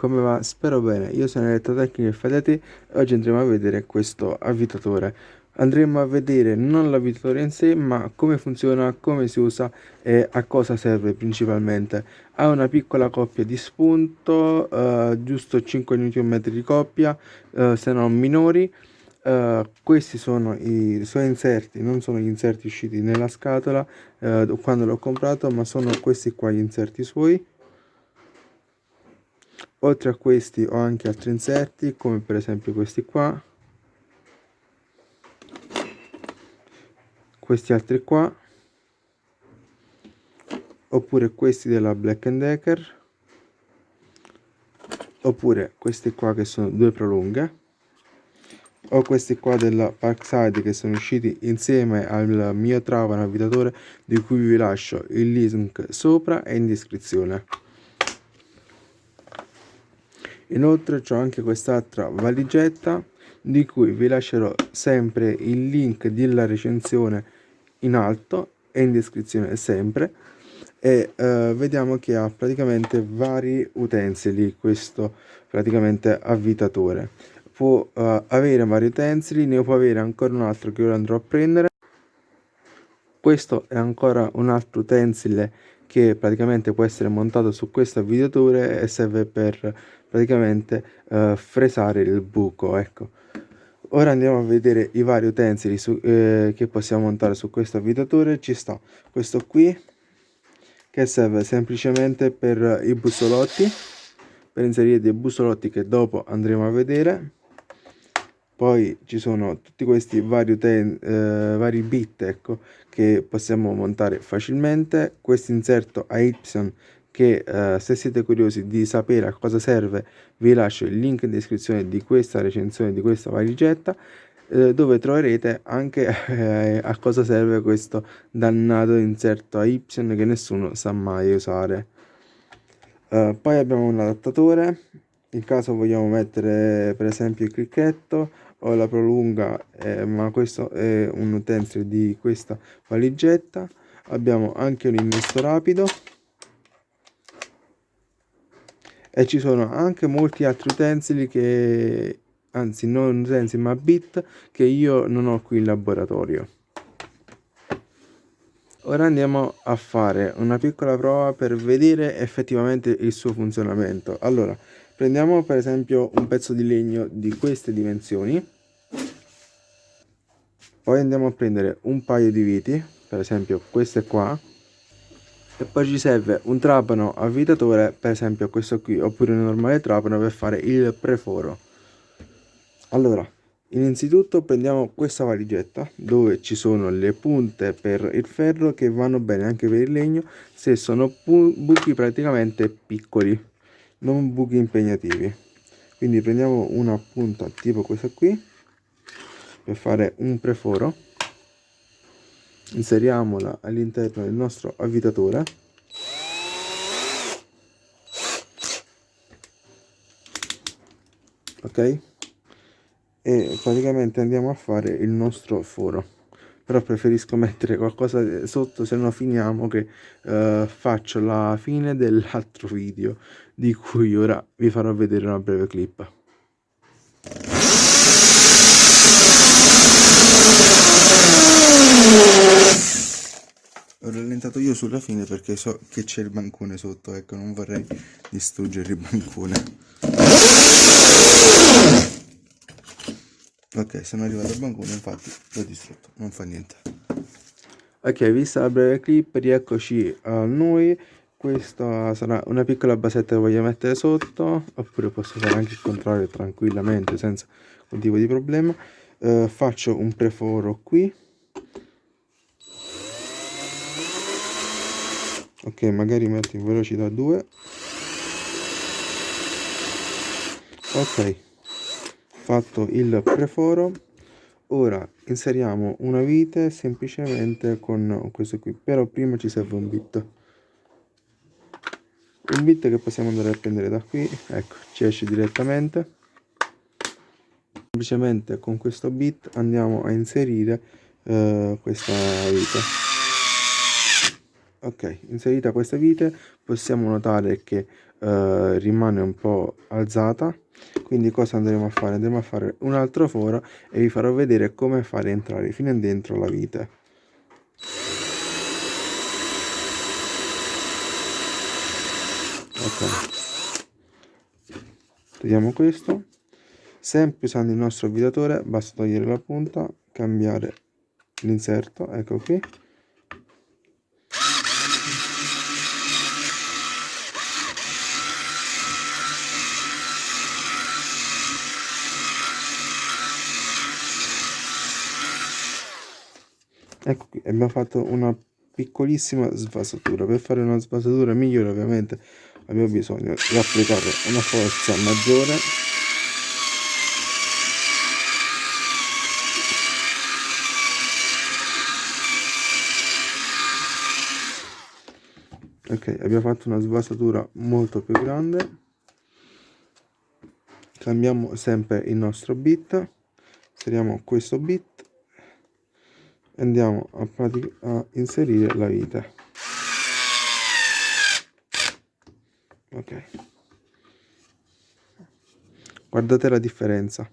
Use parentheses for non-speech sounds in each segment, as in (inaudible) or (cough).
come va? Spero bene, io sono Elettrotecnico e Fedete e oggi andremo a vedere questo avvitatore. Andremo a vedere non l'avvitatore in sé, ma come funziona, come si usa e a cosa serve principalmente. Ha una piccola coppia di spunto, eh, giusto 5 Nm di coppia, eh, se non minori. Uh, questi sono i suoi inserti non sono gli inserti usciti nella scatola uh, quando l'ho comprato ma sono questi qua gli inserti suoi oltre a questi ho anche altri inserti come per esempio questi qua. Questi altri qua. Oppure questi della Black Decker. Oppure questi qua che sono due prolunghe. O questi qua della Parkside che sono usciti insieme al mio Trava navigatore di cui vi lascio il link sopra e in descrizione inoltre ho anche quest'altra valigetta di cui vi lascerò sempre il link della recensione in alto e in descrizione sempre. E uh, vediamo che ha praticamente vari utensili questo praticamente avvitatore. Può uh, avere vari utensili ne può avere ancora un altro che ora andrò a prendere. Questo è ancora un altro utensile che praticamente può essere montato su questo avvitatore e serve per praticamente uh, fresare il buco ecco. Ora andiamo a vedere i vari utensili su, eh, che possiamo montare su questo avvitatore ci sta questo qui che serve semplicemente per i bussolotti per inserire dei bussolotti che dopo andremo a vedere poi ci sono tutti questi vari, eh, vari bit ecco, che possiamo montare facilmente. Questo inserto a Y che eh, se siete curiosi di sapere a cosa serve vi lascio il link in descrizione di questa recensione di questa valigetta eh, dove troverete anche (laughs) eh, a cosa serve questo dannato inserto a Y che nessuno sa mai usare. Uh, poi abbiamo un adattatore. In caso vogliamo mettere per esempio il cricchetto o la prolunga eh, ma questo è un utensile di questa valigetta. Abbiamo anche un innesto rapido. E ci sono anche molti altri utensili che anzi non utensili ma bit che io non ho qui in laboratorio. Ora andiamo a fare una piccola prova per vedere effettivamente il suo funzionamento. Allora prendiamo per esempio un pezzo di legno di queste dimensioni. Poi andiamo a prendere un paio di viti per esempio queste qua. E poi ci serve un trapano avvitatore per esempio questo qui oppure un normale trapano per fare il preforo. Allora innanzitutto prendiamo questa valigetta dove ci sono le punte per il ferro che vanno bene anche per il legno se sono buchi praticamente piccoli non buchi impegnativi. Quindi prendiamo una punta tipo questa qui per fare un preforo. Inseriamola all'interno del nostro avvitatore ok? E praticamente andiamo a fare il nostro foro però preferisco (laughs) mettere qualcosa sotto se no finiamo che uh, faccio la fine dell'altro video di cui ora vi farò vedere una breve clip. Ho rallentato io sulla fine perché so che c'è il bancone sotto ecco non vorrei distruggere il bancone ok sono arrivato al bancone infatti l'ho distrutto. Non fa niente. Ok vista la breve clip rieccoci a noi. Questa sarà una piccola basetta che voglio mettere sotto oppure posso fare anche il contrario tranquillamente senza un tipo di problema. Uh, faccio un preforo qui. Ok magari metto in velocità 2 ok fatto il preforo. Ora inseriamo una vite semplicemente con questo qui però prima ci serve un bit. Un bit che possiamo andare a prendere da qui ecco ci esce direttamente. Semplicemente con questo bit andiamo a inserire eh, questa vite ok inserita questa vite possiamo notare che eh, rimane un po' alzata. Quindi cosa andremo a fare? Andremo a fare un altro foro e vi farò vedere come fare entrare fino dentro la vite. Ok. Togliamo questo. Sempre usando il nostro avvitatore basta togliere la punta cambiare l'inserto ecco qui ecco qui abbiamo fatto una piccolissima svasatura. Per fare una svasatura migliore ovviamente abbiamo bisogno di applicare una forza maggiore. Ok abbiamo fatto una svasatura molto più grande. Cambiamo sempre il nostro bit inseriamo questo bit andiamo a, a inserire la vite ok. Guardate la differenza.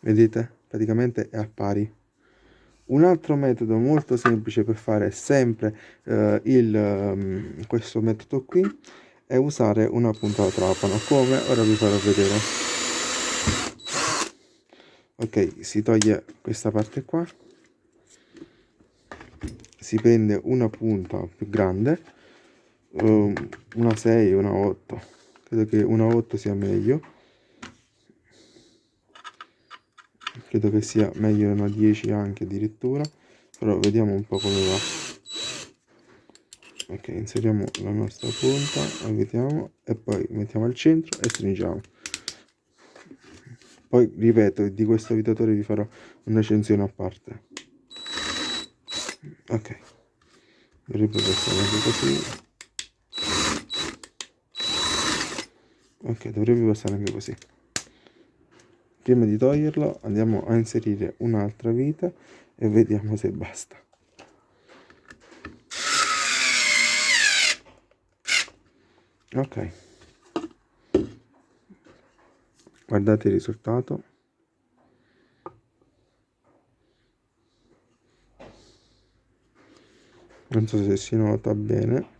Vedete? Praticamente è a pari. Un altro metodo molto semplice per fare sempre eh, il, um, questo metodo qui è usare una punta da trapano come ora vi farò vedere ok si toglie questa parte qua. Si prende una punta più grande um, una 6 una 8 credo che una 8 sia meglio. Credo che sia meglio una 10 anche addirittura però vediamo un po' come va. Ok inseriamo la nostra punta vediamo e poi mettiamo al centro e stringiamo poi ripeto di questo avitatore vi farò una recensione a parte. Ok. Dovrebbe passare anche così. Ok dovrebbe passare anche così. Prima di toglierlo andiamo a inserire un'altra vita e vediamo se basta. Ok guardate il risultato. Non so se si nota bene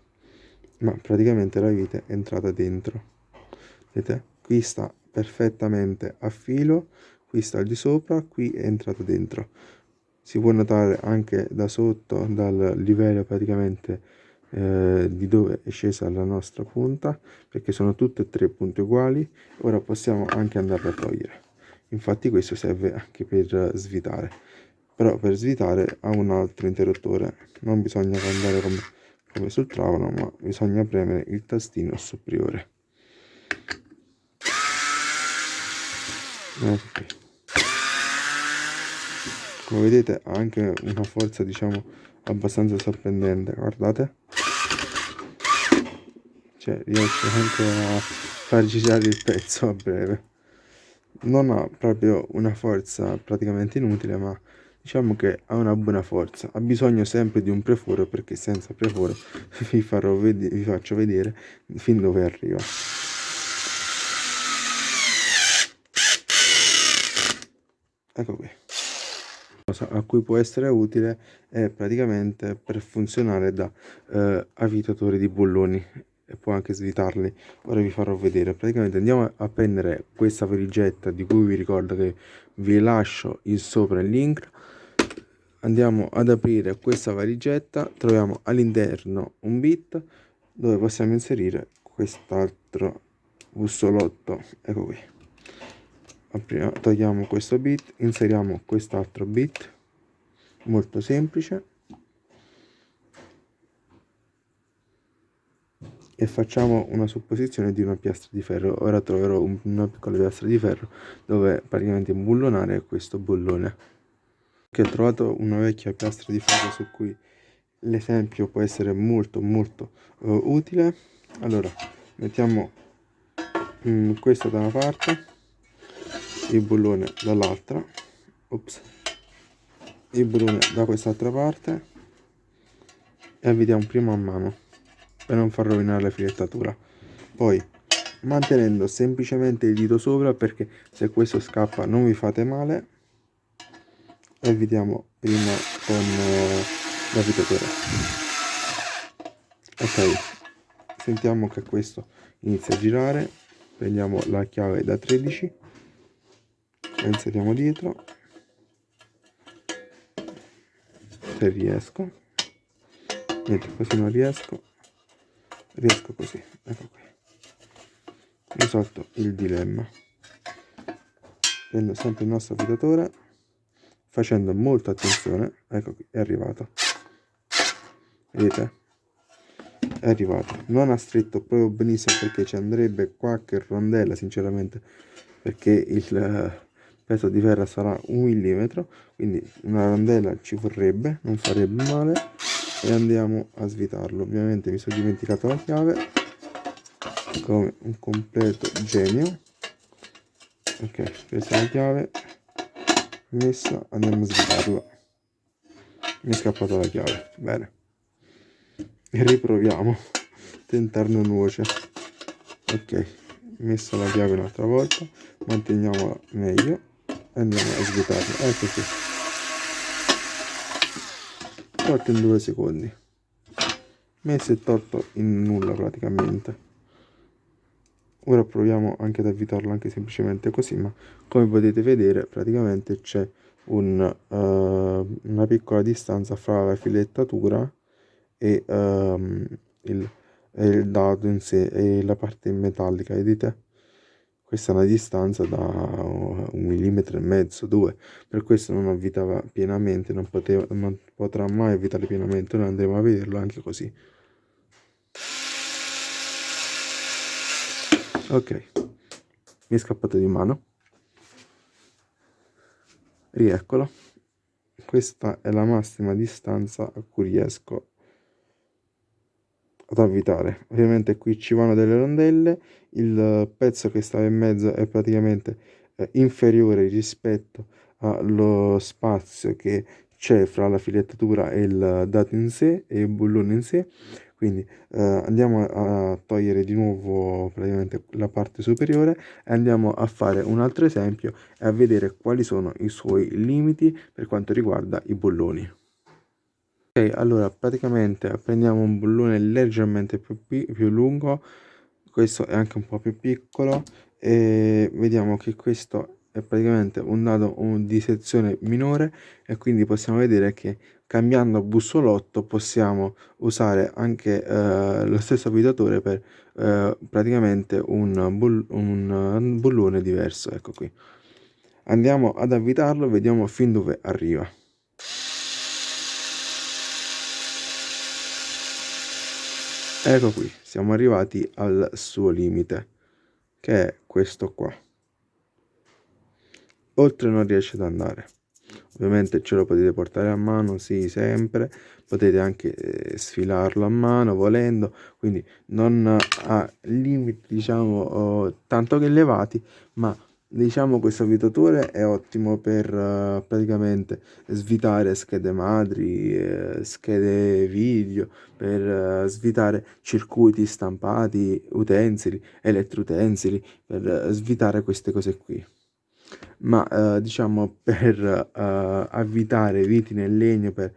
ma praticamente la vite è entrata dentro. Vedete? Qui sta perfettamente a filo qui sta al di sopra qui è entrato dentro. Si può notare anche da sotto dal livello praticamente eh, di dove è scesa la nostra punta perché sono tutte e tre punti uguali. Ora possiamo anche andarle a togliere. Infatti questo serve anche per svitare. Però per svitare ha un altro interruttore. Non bisogna andare come, come sul trapano ma bisogna premere il tastino superiore. Ecco come vedete ha anche una forza diciamo abbastanza sorprendente guardate. Cioè riesce anche a far girare il pezzo a breve. Non ha proprio una forza praticamente inutile ma diciamo che ha una buona forza. Ha bisogno sempre di un preforo perché senza preforo (laughs) vi, vi faccio vedere fin dove arriva. Ecco qui cosa a cui può essere utile è praticamente per funzionare da eh, avvitatore di bulloni e può anche svitarli. Ora vi farò vedere. Praticamente andiamo a prendere questa valigetta di cui vi ricordo che vi lascio il sopra il link. Andiamo ad aprire questa valigetta troviamo all'interno un bit dove possiamo inserire quest'altro bussolotto. Ecco qui Apriamo, togliamo questo bit inseriamo quest'altro bit molto semplice. E facciamo una supposizione di una piastra di ferro. Ora troverò un, una piccola piastra di ferro dove praticamente imbullonare questo bullone che ho trovato una vecchia piastra di ferro su cui l'esempio può essere molto molto uh, utile. Allora mettiamo um, questo da una parte il bullone dall'altra. Ops. Il bullone da quest'altra parte. E avvitiamo prima a mano per non far rovinare la filettatura. Poi mantenendo semplicemente il dito sopra perché se questo scappa non vi fate male. E vediamo prima con uh, la filettatura. Ok. Sentiamo che questo inizia a girare. Prendiamo la chiave da 13 la inseriamo dietro. Se riesco. Niente così non riesco riesco così. Ecco qui. Risolto il dilemma. Prendo sempre il nostro fidatore facendo molta attenzione. Ecco qui è arrivato. Vedete? È arrivato. Non ha stretto proprio benissimo perché ci andrebbe qualche rondella sinceramente perché il peso di ferro sarà un millimetro quindi una rondella ci vorrebbe non farebbe male e andiamo a svitarlo. Ovviamente mi sono dimenticato la chiave come un completo genio. Ok è la chiave messa andiamo a svitarlo. Mi è scappata la chiave bene. E riproviamo tentarne nuoce. Ok messa la chiave un'altra volta manteniamola meglio andiamo a svuotarla ecco qui. Tolto in due secondi. Messo e tolto in nulla praticamente. Ora proviamo anche ad avvitarlo anche semplicemente così ma come potete vedere praticamente c'è un, uh, una piccola distanza fra la filettatura e um, il, il dado in sé e la parte metallica vedete questa è una distanza da un millimetro e mezzo due. Per questo non avvitava pienamente non, poteva, non potrà mai avvitare pienamente. Noi andremo a vederlo anche così. Ok. Mi è scappato di mano. Rieccolo. Questa è la massima distanza a cui riesco ad avvitare. Ovviamente qui ci vanno delle rondelle il pezzo che stava in mezzo è praticamente eh, inferiore rispetto allo spazio che c'è fra la filettatura e il dato in sé e il bullone in sé. Quindi eh, andiamo a togliere di nuovo praticamente la parte superiore e andiamo a fare un altro esempio e a vedere quali sono i suoi limiti per quanto riguarda i bulloni. Ok allora praticamente prendiamo un bullone leggermente più, più lungo questo è anche un po' più piccolo e vediamo che questo è praticamente un dato di sezione minore e quindi possiamo vedere che cambiando bussolotto possiamo usare anche eh, lo stesso avvitatore per eh, praticamente un, bull un bullone diverso. Ecco qui. Andiamo ad avvitarlo vediamo fin dove arriva ecco qui siamo arrivati al suo limite che è questo qua. Oltre non riesce ad andare. Ovviamente ce lo potete portare a mano sì sempre. Potete anche eh, sfilarlo a mano volendo. Quindi non ha limiti diciamo oh, tanto che elevati ma diciamo questo avvitatore è ottimo per uh, praticamente svitare schede madri eh, schede video per uh, svitare circuiti stampati utensili elettroutensili per uh, svitare queste cose qui ma uh, diciamo per avvitare viti nel legno per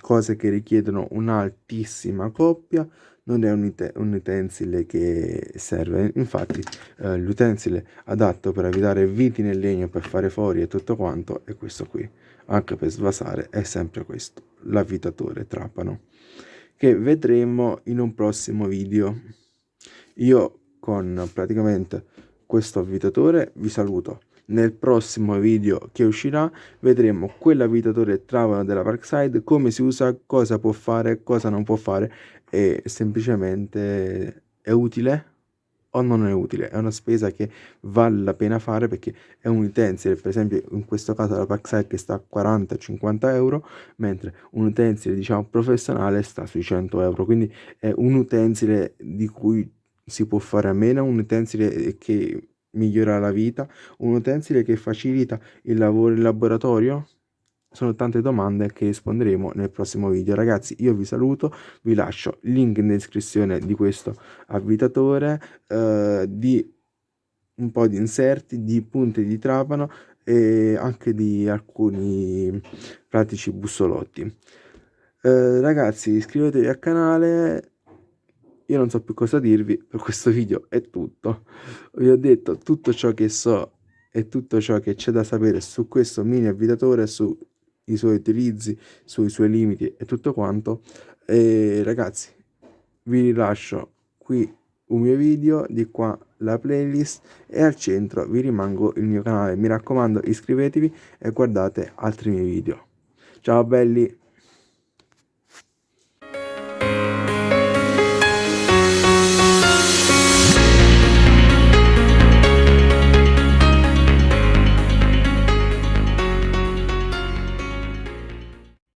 cose che richiedono un'altissima coppia non è un, un utensile che serve. Infatti eh, l'utensile adatto per evitare viti nel legno per fare fuori e tutto quanto è questo qui. Anche per svasare è sempre questo l'avvitatore trapano che vedremo in un prossimo video. Io con praticamente questo avvitatore vi saluto. Nel prossimo video che uscirà vedremo quell'avvitatore trapano della Parkside come si usa cosa può fare cosa non può fare e semplicemente è utile o non è utile, è una spesa che vale la pena fare perché è un utensile, per esempio in questo caso la Paxite che sta a 40-50 euro, mentre un utensile diciamo professionale sta sui 100 euro, quindi è un utensile di cui si può fare a meno, un utensile che migliora la vita, un utensile che facilita il lavoro in laboratorio, sono tante domande che risponderemo nel prossimo video. Ragazzi io vi saluto vi lascio link in descrizione di questo avvitatore eh, di un po' di inserti di punte di trapano e anche di alcuni pratici bussolotti. Eh, ragazzi iscrivetevi al canale io non so più cosa dirvi per questo video è tutto. Vi ho detto tutto ciò che so e tutto ciò che c'è da sapere su questo mini avvitatore sui suoi utilizzi sui suoi limiti e tutto quanto. E ragazzi vi rilascio qui un mio video di qua la playlist e al centro vi rimango il mio canale. Mi raccomando iscrivetevi e guardate altri miei video. Ciao belli